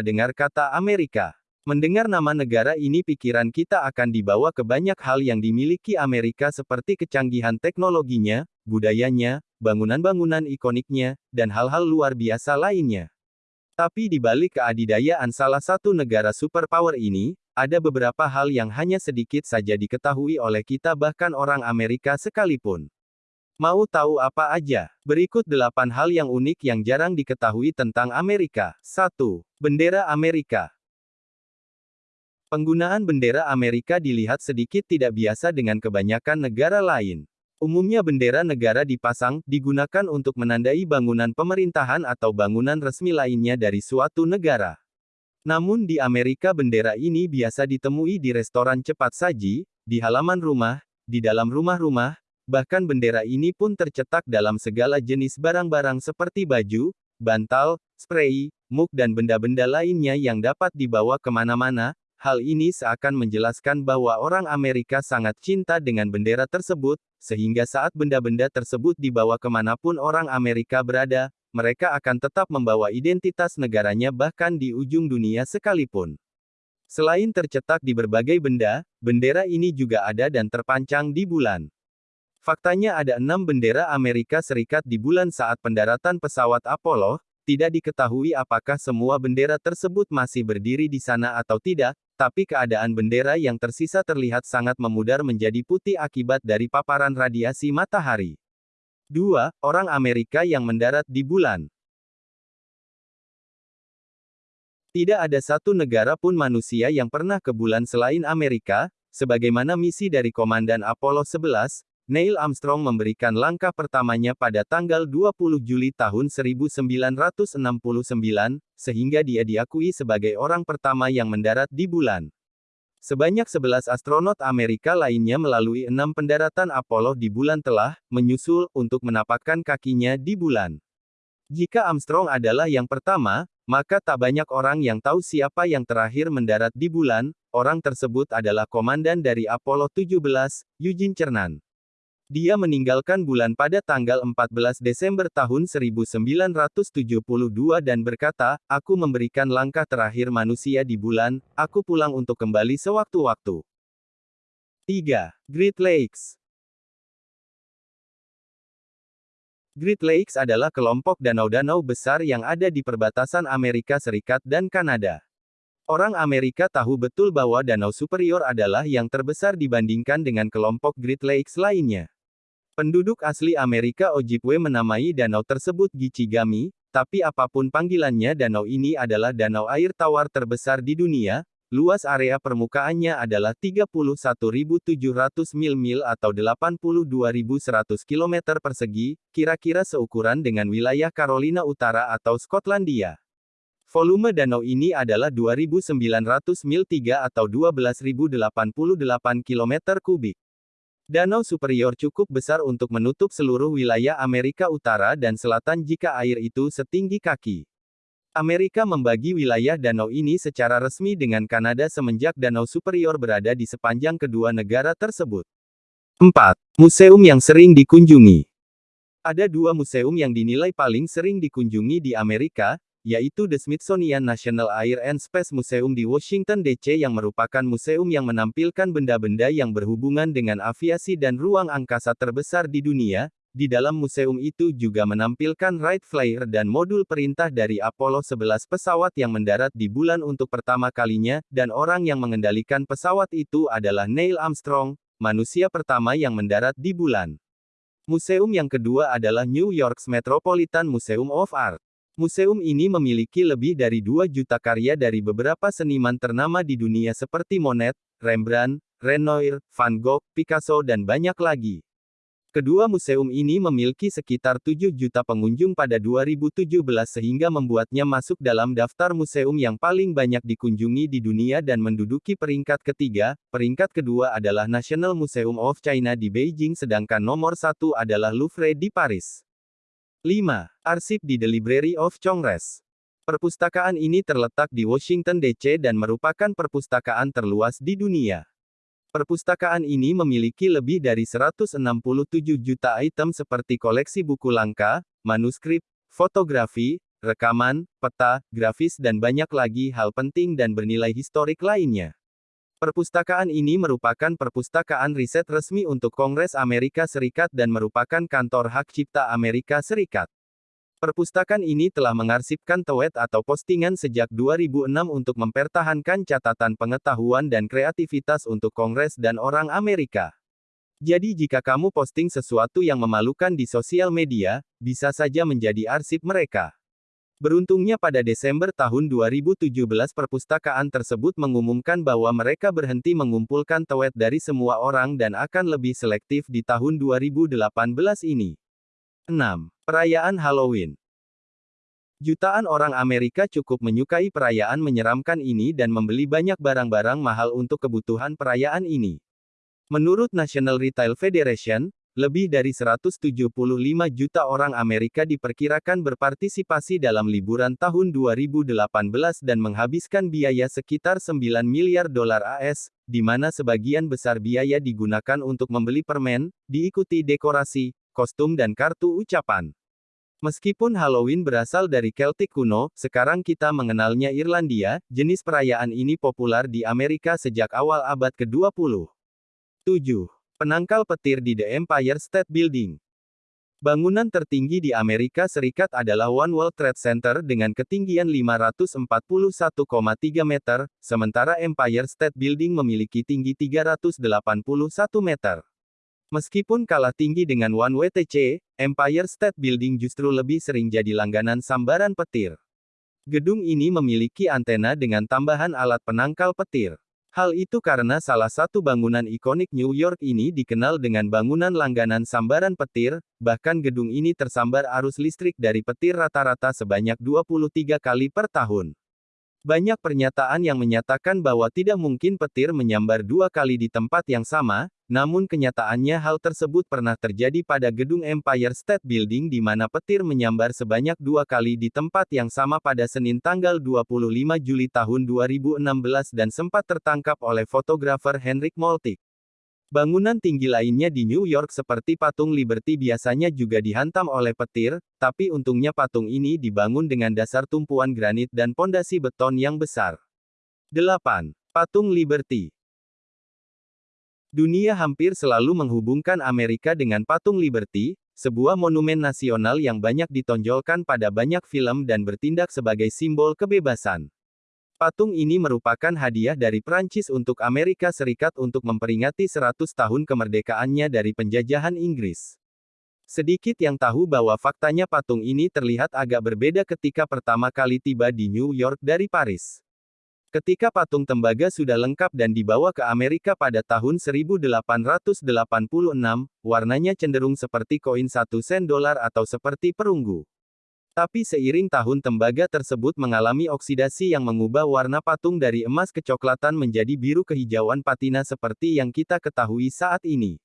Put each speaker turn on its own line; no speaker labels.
kita dengar kata Amerika. Mendengar nama negara ini pikiran kita akan dibawa ke banyak hal yang dimiliki Amerika seperti kecanggihan teknologinya, budayanya, bangunan-bangunan ikoniknya, dan hal-hal luar biasa lainnya. Tapi di balik keadidayaan salah satu negara superpower ini, ada beberapa hal yang hanya sedikit saja diketahui oleh kita bahkan orang Amerika sekalipun. Mau tahu apa aja? Berikut 8 hal yang unik yang jarang diketahui tentang Amerika. 1. Bendera Amerika. Penggunaan bendera Amerika dilihat sedikit tidak biasa dengan kebanyakan negara lain. Umumnya bendera negara dipasang, digunakan untuk menandai bangunan pemerintahan atau bangunan resmi lainnya dari suatu negara. Namun di Amerika bendera ini biasa ditemui di restoran cepat saji, di halaman rumah, di dalam rumah-rumah, bahkan bendera ini pun tercetak dalam segala jenis barang-barang seperti baju, bantal, spray, muk dan benda-benda lainnya yang dapat dibawa ke mana-mana, Hal ini seakan menjelaskan bahwa orang Amerika sangat cinta dengan bendera tersebut, sehingga saat benda-benda tersebut dibawa ke mana pun orang Amerika berada, mereka akan tetap membawa identitas negaranya bahkan di ujung dunia sekalipun. Selain tercetak di berbagai benda, bendera ini juga ada dan terpancang di bulan. Faktanya ada enam bendera Amerika Serikat di bulan saat pendaratan pesawat Apollo, tidak diketahui apakah semua bendera tersebut masih berdiri di sana atau tidak, tapi keadaan bendera yang tersisa terlihat sangat memudar menjadi putih akibat dari paparan radiasi matahari. 2. Orang Amerika yang mendarat di bulan. Tidak ada satu negara pun manusia yang pernah ke bulan selain Amerika, sebagaimana misi dari Komandan Apollo 11, Neil Armstrong memberikan langkah pertamanya pada tanggal 20 Juli tahun 1969, sehingga dia diakui sebagai orang pertama yang mendarat di bulan. Sebanyak 11 astronot Amerika lainnya melalui enam pendaratan Apollo di bulan telah menyusul untuk menapakkan kakinya di bulan. Jika Armstrong adalah yang pertama, maka tak banyak orang yang tahu siapa yang terakhir mendarat di bulan, orang tersebut adalah komandan dari Apollo 17, Eugene Cernan. Dia meninggalkan bulan pada tanggal 14 Desember tahun 1972 dan berkata, Aku memberikan langkah terakhir manusia di bulan, aku pulang untuk kembali sewaktu-waktu. 3. Great Lakes Great Lakes adalah kelompok danau-danau besar yang ada di perbatasan Amerika Serikat dan Kanada. Orang Amerika tahu betul bahwa Danau Superior adalah yang terbesar dibandingkan dengan kelompok Great Lakes lainnya. Penduduk asli Amerika Ojibwe menamai danau tersebut Gichigami, tapi apa pun panggilannya danau ini adalah danau air tawar terbesar di dunia, luas area permukaannya adalah 31.700 mil-mil atau 82.100 km persegi, kira-kira seukuran dengan wilayah Carolina Utara atau Skotlandia. Volume danau ini adalah 2.900 mil 3 atau 12.088 km kubik. Danau Superior cukup besar untuk menutup seluruh wilayah Amerika Utara dan Selatan jika air itu setinggi kaki. Amerika membagi wilayah danau ini secara resmi dengan Kanada semenjak Danau Superior berada di sepanjang kedua negara tersebut. 4. Museum yang sering dikunjungi Ada dua museum yang dinilai paling sering dikunjungi di Amerika, yaitu The Smithsonian National Air and Space Museum di Washington DC yang merupakan museum yang menampilkan benda-benda yang berhubungan dengan aviasi dan ruang angkasa terbesar di dunia. Di dalam museum itu juga menampilkan Wright Flyer dan modul perintah dari Apollo 11 pesawat yang mendarat di bulan untuk pertama kalinya, dan orang yang mengendalikan pesawat itu adalah Neil Armstrong, manusia pertama yang mendarat di bulan. Museum yang kedua adalah New York's Metropolitan Museum of Art. Museum ini memiliki lebih dari 2 juta karya dari beberapa seniman ternama di dunia seperti Monet, Rembrandt, Renoir, Van Gogh, Picasso dan banyak lagi. Kedua museum ini memiliki sekitar 7 juta pengunjung pada 2017 sehingga membuatnya masuk dalam daftar museum yang paling banyak dikunjungi di dunia dan menduduki peringkat ketiga, peringkat kedua adalah National Museum of China di Beijing sedangkan nomor satu adalah Louvre di Paris. 5. Arsip di The Library of Congress. Perpustakaan ini terletak di Washington DC dan merupakan perpustakaan terluas di dunia. Perpustakaan ini memiliki lebih dari 167 juta item seperti koleksi buku langka, manuskrip, fotografi, rekaman, peta, grafis dan banyak lagi hal penting dan bernilai historik lainnya. Perpustakaan ini merupakan perpustakaan riset resmi untuk Kongres Amerika Serikat dan merupakan kantor hak cipta Amerika Serikat. Perpustakaan ini telah mengarsipkan tweet atau postingan sejak 2006 untuk mempertahankan catatan pengetahuan dan kreativitas untuk Kongres dan orang Amerika. Jadi jika kamu posting sesuatu yang memalukan di sosial media, bisa saja menjadi arsip mereka. Beruntungnya pada Desember tahun 2017 perpustakaan tersebut mengumumkan bahwa mereka berhenti mengumpulkan tweet dari semua orang dan akan lebih selektif di tahun 2018 ini. 6. Perayaan Halloween Jutaan orang Amerika cukup menyukai perayaan menyeramkan ini dan membeli banyak barang-barang mahal untuk kebutuhan perayaan ini. Menurut National Retail Federation, lebih dari 175 juta orang Amerika diperkirakan berpartisipasi dalam liburan tahun 2018 dan menghabiskan biaya sekitar 9 miliar dolar AS, di mana sebagian besar biaya digunakan untuk membeli permen, diikuti dekorasi, kostum dan kartu ucapan. Meskipun Halloween berasal dari Celtic kuno, sekarang kita mengenalnya Irlandia, jenis perayaan ini populer di Amerika sejak awal abad ke-20. 7. Penangkal petir di The Empire State Building. Bangunan tertinggi di Amerika Serikat adalah One World Trade Center dengan ketinggian 541,3 meter, sementara Empire State Building memiliki tinggi 381 meter. Meskipun kalah tinggi dengan One WTC, Empire State Building justru lebih sering jadi langganan sambaran petir. Gedung ini memiliki antena dengan tambahan alat penangkal petir. Hal itu karena salah satu bangunan ikonik New York ini dikenal dengan bangunan langganan sambaran petir, bahkan gedung ini tersambar arus listrik dari petir rata-rata sebanyak 23 kali per tahun. Banyak pernyataan yang menyatakan bahwa tidak mungkin petir menyambar dua kali di tempat yang sama, namun kenyataannya hal tersebut pernah terjadi pada gedung Empire State Building di mana petir menyambar sebanyak dua kali di tempat yang sama pada Senin tanggal 25 Juli tahun 2016 dan sempat tertangkap oleh fotografer Henrik Moltke. Bangunan tinggi lainnya di New York seperti patung Liberty biasanya juga dihantam oleh petir, tapi untungnya patung ini dibangun dengan dasar tumpuan granit dan pondasi beton yang besar. 8. Patung Liberty Dunia hampir selalu menghubungkan Amerika dengan patung Liberty, sebuah monumen nasional yang banyak ditonjolkan pada banyak film dan bertindak sebagai simbol kebebasan. Patung ini merupakan hadiah dari Prancis untuk Amerika Serikat untuk memperingati 100 tahun kemerdekaannya dari penjajahan Inggris. Sedikit yang tahu bahwa faktanya patung ini terlihat agak berbeda ketika pertama kali tiba di New York dari Paris. Ketika patung tembaga sudah lengkap dan dibawa ke Amerika pada tahun 1886, warnanya cenderung seperti koin satu sen dolar atau seperti perunggu. Tapi seiring tahun tembaga tersebut mengalami oksidasi yang mengubah warna patung dari emas kecoklatan menjadi biru kehijauan patina seperti yang kita ketahui saat ini.